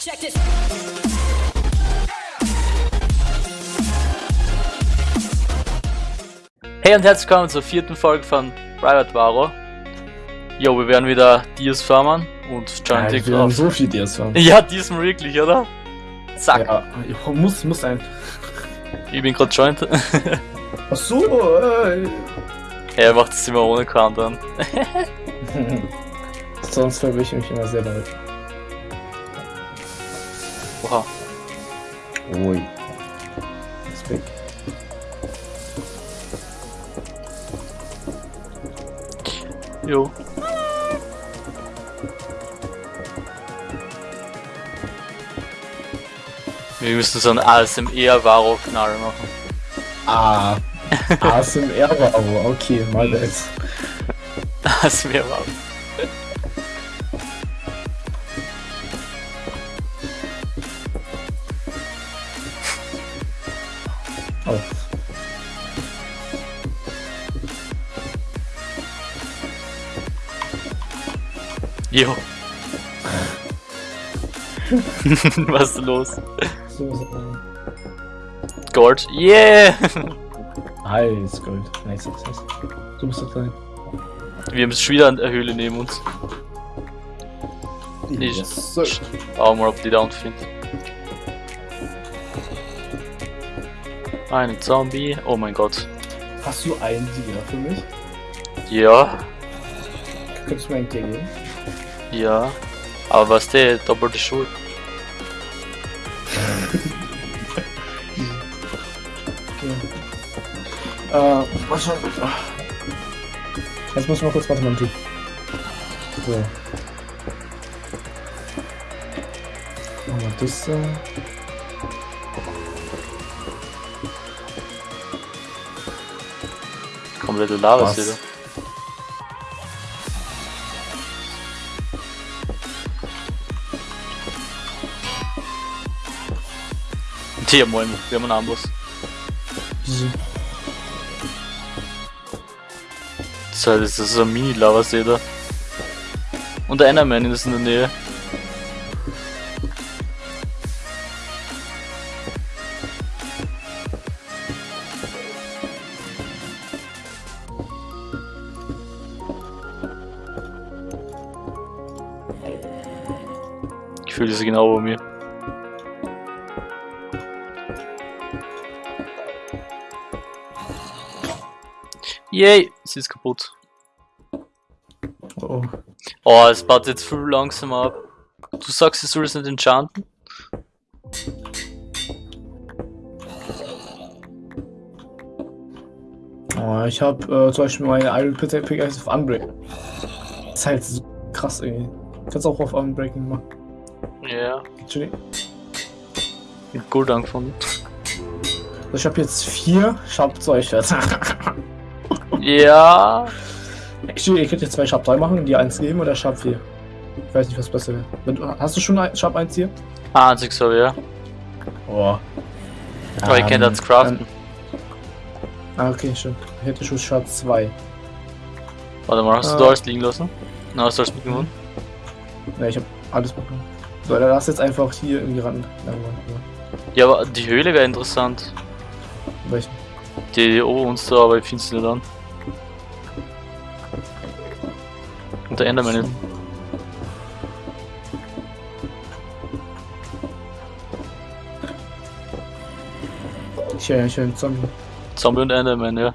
Check this. Hey und herzlich willkommen zur vierten Folge von Private Varo. Jo, wir werden wieder Dias farmen und Ja, Giant Dick so viel Dias haben. Ja, diesmal wirklich, oder? Zack, Ja, ich muss, muss ein. ich bin gerade Joint. Ach so, äh. er macht es immer ohne Countdown. Sonst verwirre ich mich immer sehr damit. Oha. Ui. Ist weg. Jo. Wir müssen so ein ASMR-Varo-Knall machen. Ah. ASMR war aber, okay, mal bad. ASMR-Varo. Oh. Jo. Was ist los? So. Gold. Yeah! Alles Gold. Nice, nice, nice. Du bist doch drin. Wir haben schon wieder eine Höhle neben uns. Nicht. Yes, sir. Schauen wir mal, ob die da unten findet. Ein Zombie. Oh mein Gott. Hast du einen Tiger für mich? Ja, Könntest du mir einen Tier geben? ja. Aber was der? Doppelte Schuld. Okay. Äh, mal schauen. Jetzt muss ich mal kurz Mathematik. So. Machen wir das so. Komplette Lava Was? wieder. Hier, moin, wir haben einen Amboss. Wieso? Das das ist so ein Mini-Lava, seht ihr. Und der Enderman ist in der Nähe. Fühle sie genau bei mir. Yay, sie ist kaputt. Oh. Oh, es baut jetzt viel langsamer ab. Du sagst, ich soll es nicht enchanten? oh ich hab äh, zum Beispiel meine Iron Pickaxe auf Unbreak. Das ist halt so krass irgendwie. Kannst auch auf Unbreaking machen. Ja, mit Gold angefangen. Ich hab jetzt vier Sharp-2-Schwerter. Ja, Actually, ihr könnt jetzt zwei Sharp 3 machen, die 1 geben oder Sharp 4. Ich weiß nicht, was besser wäre. Hast du schon Sharp 1 hier? ah, einzig so, ja. Oh. Aber ich kenne das Craften. Ah, okay, stimmt. Ich hätte schon Sharp 2. Warte mal, hast du Ah. da alles liegen lassen? Na, hast du alles mitgenommen? Ne, ich hab alles bekommen. So, dann lass jetzt einfach hier irgendwie ran. Ja, aber die Höhle wäre interessant. Welchen? Die, die ober uns da, aber ich finde sie nicht an. Und der Enderman nicht. Ich höre ich hör einen Zombie. Zombie und Enderman, ja.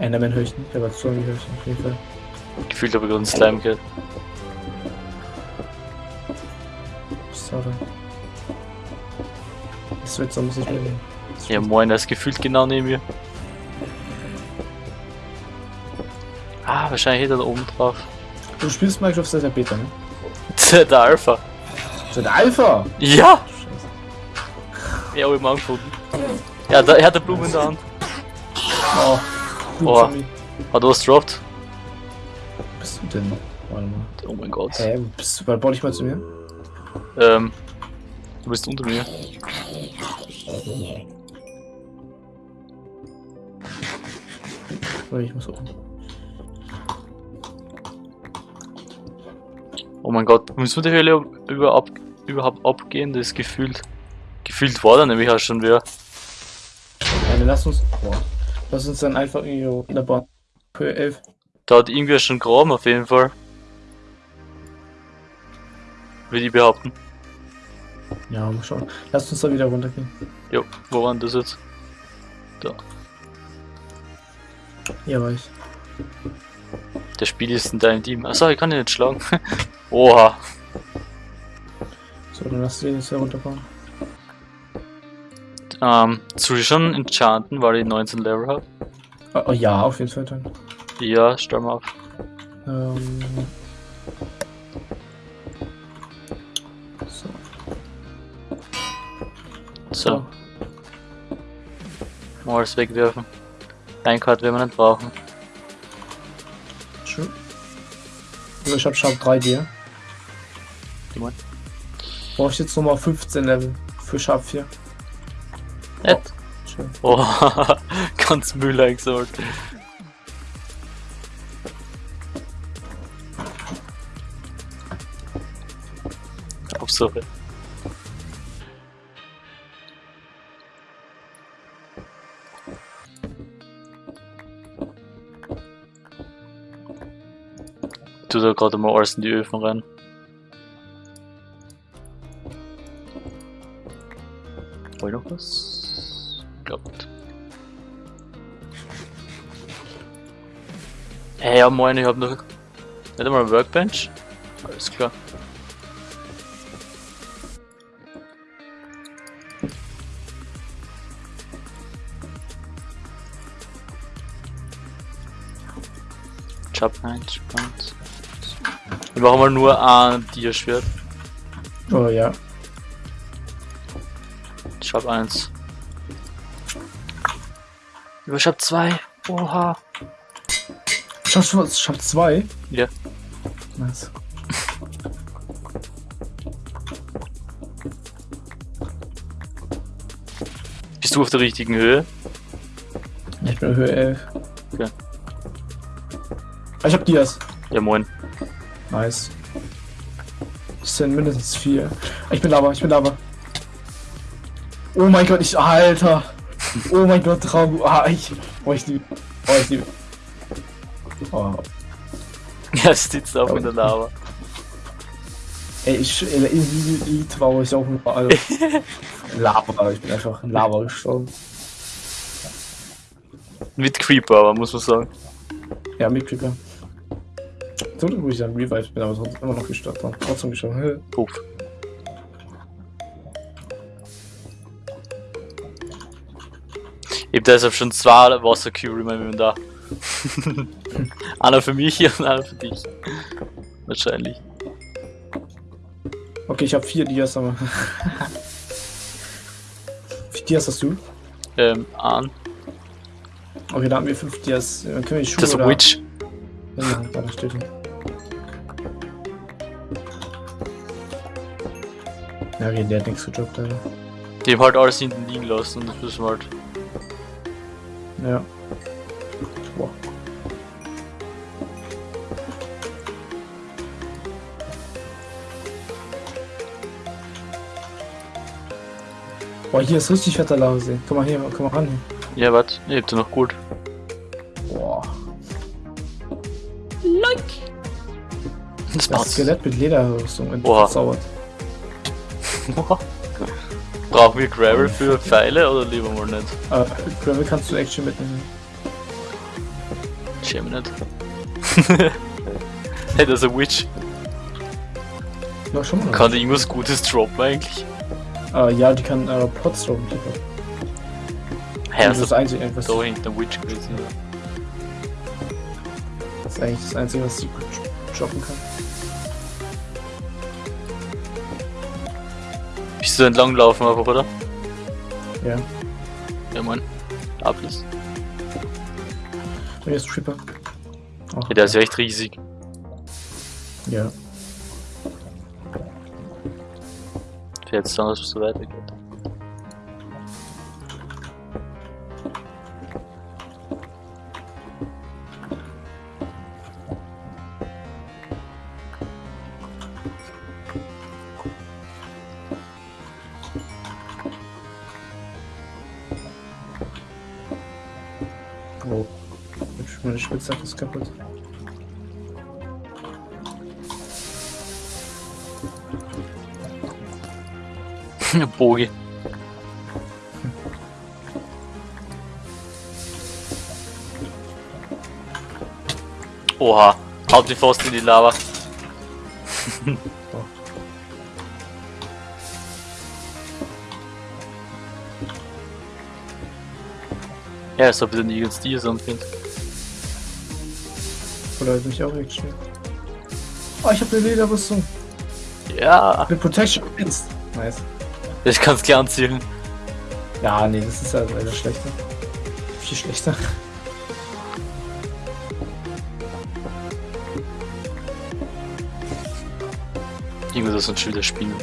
Enderman ich nicht, aber Zombie ich auf jeden Fall. Gefühlt habe ich gerade einen Slime gehört. So muss ich mir. Ja, moin, der ist gefühlt genau neben mir. Ah, wahrscheinlich hinter da oben drauf. Du spielst Minecraft seit der Beta, ne? der Alpha. Seit der Alpha! Ja! Scheiße. Ja, hab ich mal angefunden. Ja, da, er hat eine Blume in der Hand. Oh. Gut, Oh. Zombie. Hat er was gedroppt? Wo bist du denn? Warte mal. Oh mein Gott. Hä, wo bist du? Warte, bau dich mal zu mir. Ähm, du bist unter mir. Oder ich muss oben. Oh mein Gott, müssen wir die Höhle über ab überhaupt abgehen? Das ist gefühlt. Gefühlt war da nämlich auch schon wieder. Ja, lass uns. Boah. Lass uns dann einfach irgendwie in der Bahn. Höhe 11. Da hat irgendwer schon graben auf jeden Fall. Würde ich behaupten. Ja, mal schauen. Lass uns da wieder runtergehen. Jo, wo war denn das jetzt? Da. Ja, war ich. Der Spiel ist in deinem Team. Achso, ich kann ihn nicht schlagen. Oha. So, dann lass den jetzt hier runterbauen. Ähm, schon enchanten, weil ich 19 Level habe? Oh, oh, ja, auf jeden Fall dann. Ja, stell mal auf. Ähm. So, mal alles wegwerfen. Einkarte werden wir nicht brauchen. Schön. Also ich hab Sharp 3 dir. Brauche ich jetzt nochmal 15 Level für Sharp 4. Nett. Schön. Oh, ganz Müll eingesammelt. Hauptsache. Tu da gerade mal alles in die Öfen rein. War noch was? Glaubt. Hey, ja moin, ich hab noch nicht einmal ein Workbench. Alles klar. Job 1, Spans. Wir machen mal nur ein Tierschwert. Oh ja. Job 1. Über Job 2. Oha. Sharp, Sharp, Sharp 2? Ja. Nice. Bist du auf der richtigen Höhe? Ich bin Höhe 11. Okay. Ich hab Dias. Ja moin. Nice. Das sind mindestens vier. Ich bin Lava, ich bin Lava. Oh mein Gott, ich. Alter! Oh mein Gott, Traum. Ah, ich. Oh, ich liebe. Oh, ich liebe. Oh. Ja, sitzt auf in der Lava. Ey, ich. In Elite war ich auch überall. Lava, ich bin einfach in Lava gestorben. Mit Creeper, aber muss man sagen. Ja, mit Creeper. Glück, wo ich dann revived bin, aber trotzdem immer noch gestorben. Trotzdem gestorben. Puff. Ich hab deshalb schon zwei Wassercube in meinem Inventar. einer für mich und einer für dich. Wahrscheinlich. Okay, ich hab vier Dias, aber. Wie viele Dias hast du? Ähm, an. Okay, da haben wir fünf Dias. Dann können wir die Schuhe Das ist oder... ein Witch. Ja, da steht Ja, okay, der hat nichts gedroppt, Alter. Die haben halt alles hinten liegen lassen und das müssen wir halt. Ja. Boah. Boah, hier ist richtig fetter Lava sehen. Komm mal hier, komm mal ran hier. Ja, warte, ich hab da noch gut. Boah. Das Das passt. Skelett mit Lederrüstung verzaubert. Brauchen wir Gravel für Pfeile oder lieber mal nicht? Äh, Gravel kannst du Action mitnehmen. Schäme nicht. hey, das ist ein Witch. Ja, schon mal. Kann die irgendwas Gutes droppen eigentlich? Äh, ja, die kann äh, Plots droppen. Hä, das ist also das Einzige, was da hinten Witch gewesen. das ist eigentlich das Einzige, was sie gut droppen kann. Bist du entlang laufen einfach, oder? Ja. Ja, Mann. Ablis. Hier ist Tripper. Ach, Ja, der ist ja echt riesig. Ja. Jetzt dann, dass es so weitergeht. Meine Spitzhacke ist kaputt. Bogi. Oha, haut die Faust in die Lava. Ja, als ob ich den nirgends die so finde. Oder mich auch echt schnell. Oh, ich habe eine Lederrüstung. Ja, Mit Protection 1. Nice. ich kann es gleich anziehen. Ja, nee, das ist also leider schlechter. Viel schlechter. Irgendwas sind schon wieder Spinnen.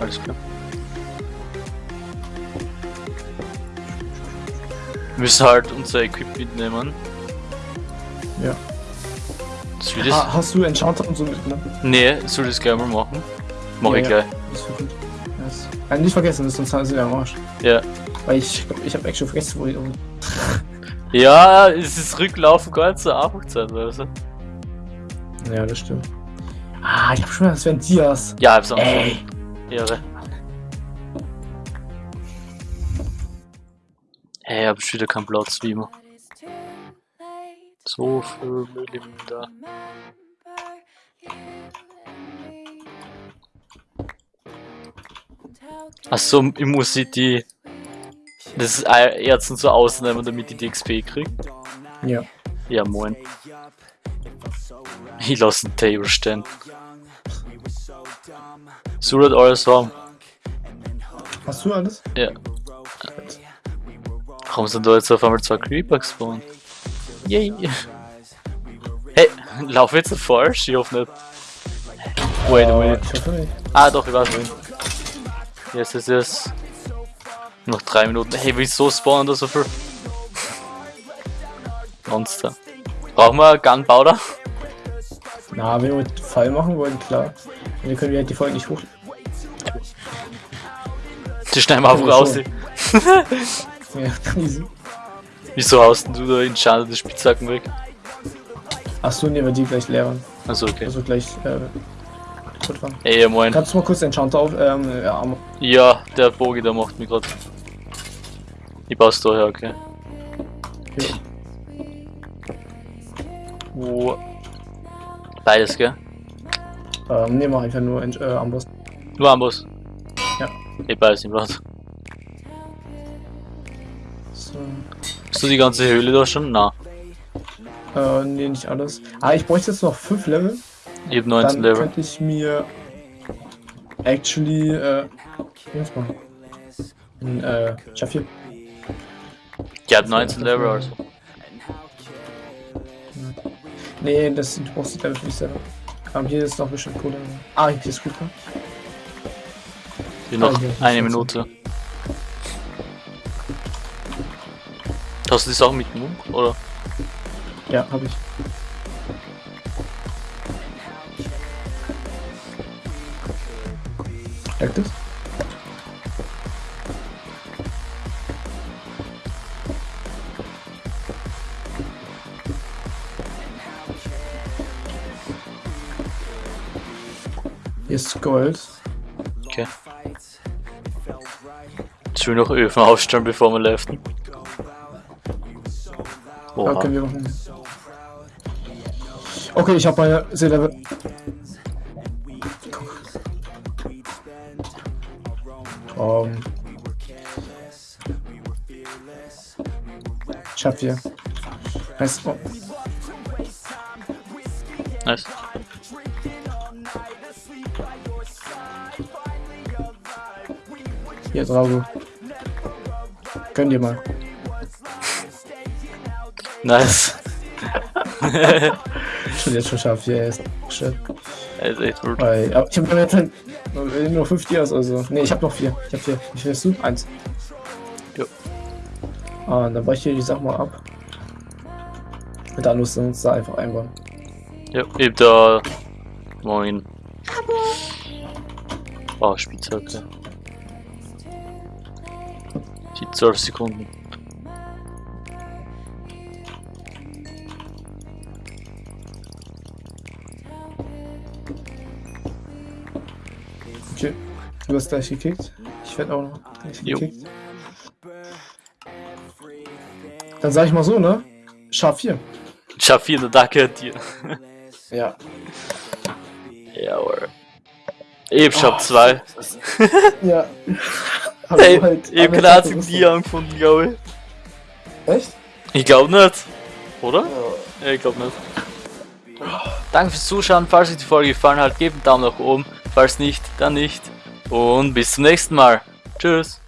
Alles klar. Wir müssen halt unser Equip mitnehmen. Ja. Soll ich das? Ha, hast du Enchanter und so mitgenommen? Nee, soll ich das gleich mal machen? Mach Ja, ich ja. gleich. Das ist gut. Ja, nicht vergessen, sonst sind wir am Arsch. Ja. Weil ich, ich habe echt schon vergessen, wo ich. Ja, es ist Rücklaufen gar nicht so einfach zeitweise. Ja, das stimmt. Ah, ich hab schon gedacht, das wären Dias. Ja, hab's auch Ey. Ehre. Ich hab schon wieder keinen Platz wie immer. So viel Müll im da. Achso, ich muss sie die. Das Erzen so ausnehmen, damit ich die XP krieg. Ja. Ja, moin. Ich lasse einen Table stehen. So wird alles haben. Hast du alles? Ja. Warum sind da jetzt auf einmal zwei Creeper gespawnt? Yay! Hey, lauf jetzt falsch? Ich hoffe nicht. Wait a minute. Ah, doch, ich weiß wohin. Yes, yes, yes. Noch drei Minuten. Hey, wieso spawnen da so viel? Monster. Brauchen wir Gunpowder? Na, wenn wir einen Fall machen wollen, klar. Und dann können wir halt die Folge nicht hoch. Die schneiden wir einfach raus. Ja, easy. Wieso haust du da enchanted Spitzhacken weg? Achso, nehmen wir die gleich leer. waren. Also okay. Also gleich, äh, gut waren. Ey, moin. Kannst du mal kurz Enchanter auf, ähm, ja, Armor. Ja, der Bogi, der macht mich grad. Ich baust da her, okay. Ja. Wo? Beides, gell? Ähm, nee, mach einfach nur Ench- äh, Amboss. Nur Amboss. Ja. Eh, beides im Blatt. So. Hast du die ganze Höhle da schon? Na. Äh, nee, nicht alles. Ah, ich bräuchte jetzt noch 5 Level. Ich hab 19 Dann Level. könnte ich mir actually, äh, was machen? Ein, äh, hier, Ich hab 19 Level, also. nee, das, du brauchst die Level für dich selber. Ähm, hier ist noch bestimmt Kohle. Ah, hier ist Cooper. Wie noch Ah, hier, eine 19. Minute. Hast du die Sachen mitgenommen? Oder? Ja, hab ich. Merkt es? Hier ist Gold. Okay. Ich will noch Öfen aufstellen, bevor wir leften. Oha. Okay, wir machen. Okay, ich habe meine Seelevel. Um. Ich hab hier. Heißt, oh, Nice. hier, Drago. Gönn dir mal. Nice. Schon jetzt schon scharf, ist. Shit. Er ist echt gut. Weil, aber ich hab jetzt halt nur 5 Dias, also. Ne, ich hab noch 4. Ich hab 4. Wie viel hast du? Eins. Jo. Ah, dann baue ich hier die Sachen mal ab. Mit der Anrüstung uns da einfach einbauen. Ja, ich hab da. Moin. Oh, Spitzhacke. Die 12 Sekunden. Du hast gleich gekickt. Ich werde auch noch gleich Jo. gekickt. Dann sag ich mal so, ne? Schaf 4. Schafir, danke an dir. Ja. Jawohl. Oh, Shop 2. Ja. Hey, halt alle gerade Sachen im Dia angefunden, glaube ich. Echt? Ich glaub nicht. Oder? Ja. Ich glaub nicht. Danke fürs Zuschauen. Falls euch die Folge gefallen hat, gebt einen Daumen nach oben. Falls nicht, dann nicht. Und bis zum nächsten Mal. Tschüss.